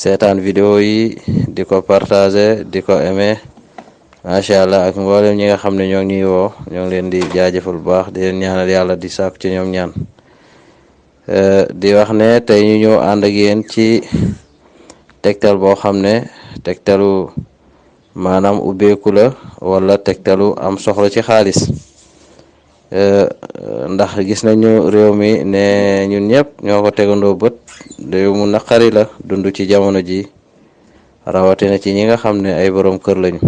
seetaan vidéo yi di ko partager di ko aimer macha allah ak mboolem ñi nga xam ne ñoo ngi ñuy woo ñoo ngi leen di jaajëfal bu baax di leen ñaanal yàlla di sàkku ci ñoom ñaan di wax ne tey ñu ñëw ànd ak yéen ci tegtal boo xam ne tegtalu maanaam ubbeeku la wala tegtalu am soxla ci xaalis ndax gis nañu réew mi ne ñun ñëpp ñoo ko tegandoo bët réew mu naqari la dund ci jamono ji rawatina ci ñi nga xam ne ay borom kër lañu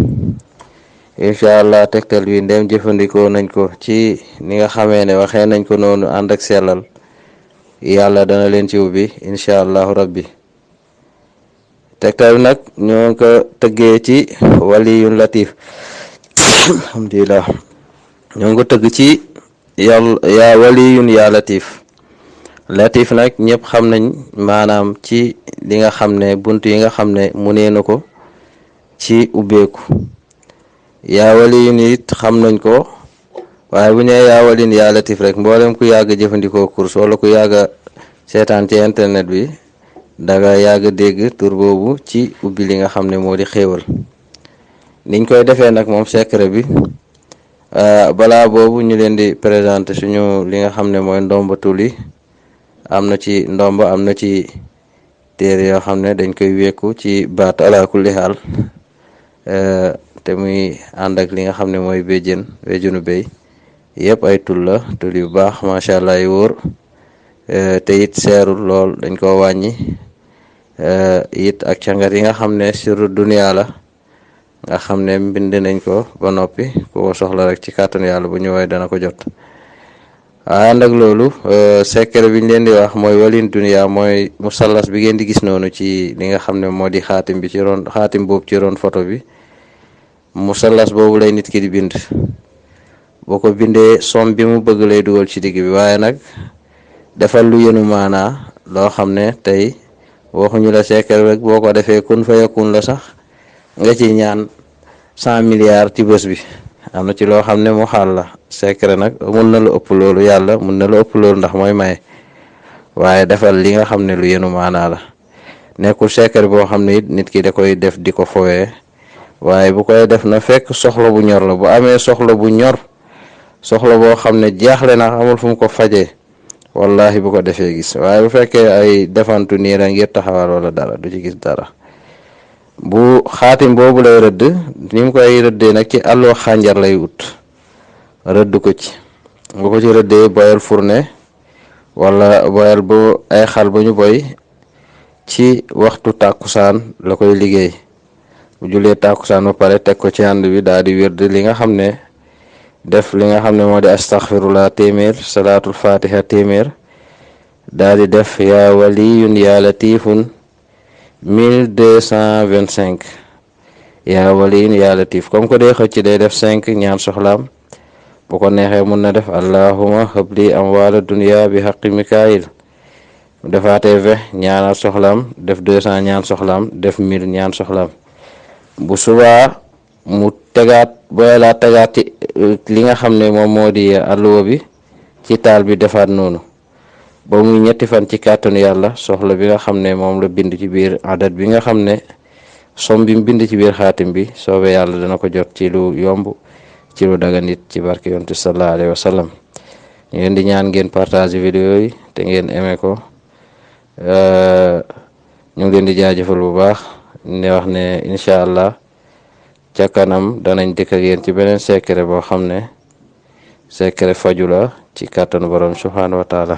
incha allah tegtal bi ndem jëfandikoo nañ ko ci ni nga xamee ne waxee nañ ko noonu ànd ak sellal yàlla dana leen ci ubbi incha allahu rabbi tegtal bi nag ñoo ngi ko tëggee ci waliyun latif alhamdulilah ñoo ngi ko tëgg ci yàlla yaa waliyun yaa latif latif nag ñëpp xam nañ maanaam ci li nga xam ne bunt yi nga xam ne mu nee na ko ci ubbeeku yaa waliyun it xam nañ ko waaye bu ñee yaa walin yaa latif rek mboolem ku yàgg jëfandikoo course wala ku yàgg a seetaan ci internet bi danga yàgg a dégg tur boobu ci ubbi li nga xam ne moo di xéewal niñ koy defee nag moom secret bi balaa boobu ñu leen di présenter suñu li nga xam ne mooy ndomba tul yi am na ci ndomba am na ci téere yoo xam ne dañ koy wékku ci baat ala kulli xaal te muy ànd ak li nga xam ne mooy béjjën béjjënu béy yëpp ay tul la tul yu baax macha allah yu wóor te it seerul lool dañ koo wàññi it ak cangat yi nga xam ne siru duniyaa la nga xam ne mbind nañ ko ba noppi ku ko soxla rek ci kàttanu yàlla bu ñëwee dana ko jot waaye ànd ak loolu secret bi ñu leen di wax mooy walin dunia mooy musallas bi ngeen di gis noonu ci li nga xam ne moo di xaatim bi ci ron xaatim boobu ci ron photo bi musallas boobu lay nit ki di bind boo ko bindee somme bi mu bëgg lay dugal ci digg bi waaye nag defal lu yenu maanaa loo xam ne tey waxuñu la sekkal rek boo ko defee kun fa yakun la sax nga ci ñaan cent milliards ci bés bi am na ci loo xam ne mu xaal la secret nag mun na lu ëpp loolu yàlla mun na lu ëpp loolu ndax mooy maye waaye defal li nga xam ne lu yenu maanaa la nekkul secret boo xam ne it nit ki da koy def di ko fowee waaye bu koy def na fekk soxla bu ñor la bu amee soxla bu ñor soxla boo xam ne jaaxle na amul fu mu ko fajee wallahi bu ko defee gis waaye bu fekkee ay defantu nii la ngir taxawal wala dara du ci gis dara bu xaatim boobu lay rëdd ni mu koy rëddee nag ci àlloo xànjar lay wut rëdd ko ci bu ko ci rëddee boyal fourne wala boyal bu ay xal ba ñu boy ci waxtu tàkkusaan la koy liggéey bu jullee tàkkusaan ba pare teg ko ci ànd bi daal di wérd li nga xam ne def li nga xam ne moo di astaxfirullah téeméer salaatul fatiha téeméer daal di def yaa waliyun yaa latifun mille deux cent vingt cinq yaa waliyun yaa latif comme que day xëcc day def cinq ñaan soxlaam bu ko neexee mun na def allahuma habli amwaala dunya bi xaqi mikaayil bu defaatee vingt ñaanal soxlaam def deux cent ñaan soxlaam def mille ñaan soxlaam bu subaa mu tegaat booy laa tegaat ci li nga xam ne moom moo di alluwa bi ci taal bi defaat noonu ba muy ñetti fan ci kàttanu yàlla soxla bi nga xam ne moom la bind ci biir adat bi nga xam ne som bi mu bind ci biir xaatim bi soobee yàlla dana ko jot ci lu yomb ci lu dagan it ci barke yontu sallallahu alayhi wa sallam ñu leen di ñaan ngeen partage vidéo yi te ngeen aimé ko euh, ñu ngi leen di jaajëfal bu baax ne wax ne incha allah ca kanam danañ dikk ak yéen ci beneen secret boo xam ne secret faju la ci kàttanu borom subhaanahu wa